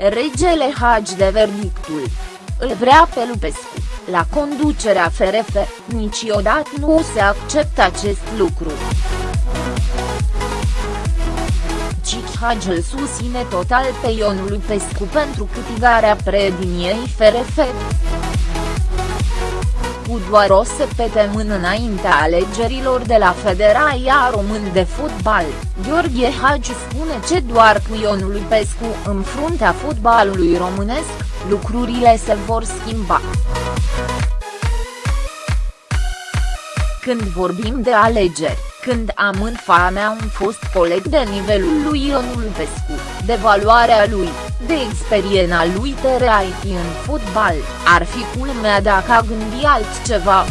Regele Hagi de verdictul. Îl vrea pe Lupescu, la conducerea FRF, niciodată nu se acceptă acest lucru. Cic Hagi îl susține total pe Ion Lupescu pentru câtigarea prediniei FRF cu doar o săptămână înaintea alegerilor de la Federația Român de Fotbal, Gheorghe Hagi spune ce doar cu Ion Lupescu în fruntea fotbalului românesc, lucrurile se vor schimba. Când vorbim de alegeri, când am în mea un fost coleg de nivelul lui Ion Lupescu, de valoarea lui, de experiența lui TRIT în fotbal, ar fi culmea dacă a gândi altceva.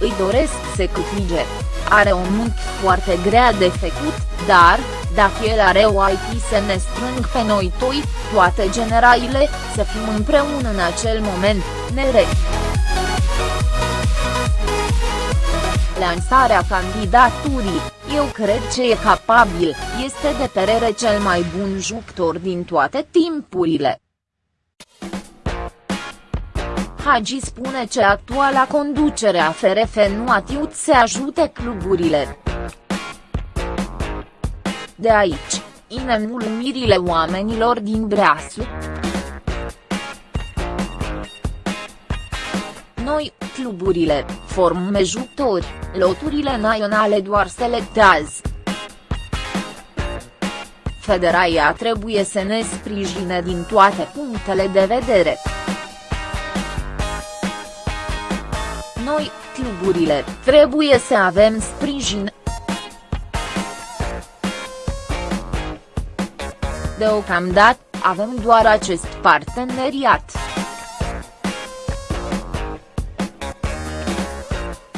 Îi doresc să câștige. Are o muncă foarte grea de făcut, dar, dacă el are o IT să ne strâng pe noi toi, toate generaile, să fim împreună în acel moment, nere. Lansarea candidaturii, eu cred ce e capabil, este de perere cel mai bun jucător din toate timpurile. Hagi spune ce actuala conducere a FRF nu a tiut să ajute cluburile. De aici, inemulmirile oamenilor din Breasu. Noi, cluburile, formăm jucători, loturile naționale doar selectează. Federația trebuie să ne sprijine din toate punctele de vedere. Noi, cluburile, trebuie să avem sprijin. Deocamdată, avem doar acest parteneriat.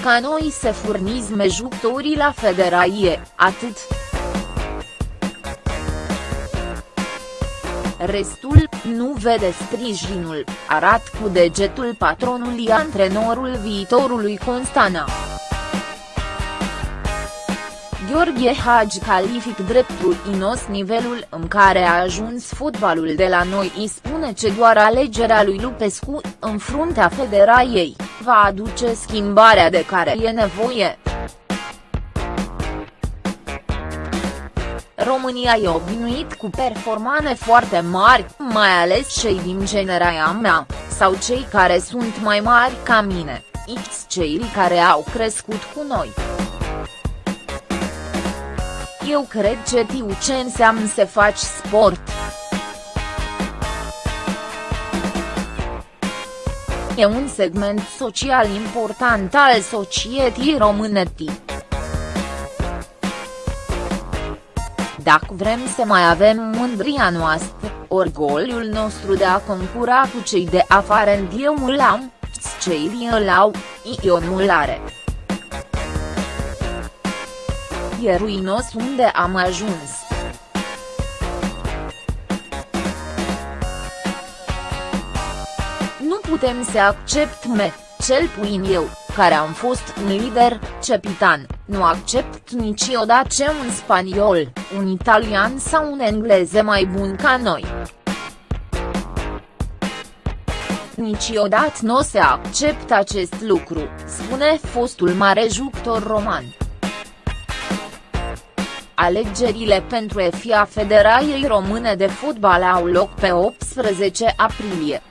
Ca noi să furnizme jucătorii la federație, atât. Restul, nu vede sprijinul, arat cu degetul patronului antrenorul viitorului Constana. Gheorghe Hagi calific dreptul inos nivelul în care a ajuns fotbalul de la noi îi spune ce doar alegerea lui Lupescu, în fruntea federației, va aduce schimbarea de care e nevoie. România e obinuit cu performane foarte mari, mai ales cei din generația mea, sau cei care sunt mai mari ca mine, X cei care au crescut cu noi. Eu cred că tiu ce înseamnă să faci sport. E un segment social important al societății române. Dacă vrem să mai avem mândria noastră, orgoliul nostru de a concura cu cei de afară în diemul am, cei îl au, ionul are. E ruinos unde am ajuns. Putem să acceptăm, cel puțin eu, care am fost un lider, cepitan, nu accept niciodată ce un spaniol, un italian sau un englez mai bun ca noi. Niciodată nu se accept acest lucru, spune fostul mare jucător roman. Alegerile pentru EFIA Federației Române de Fotbal au loc pe 18 aprilie.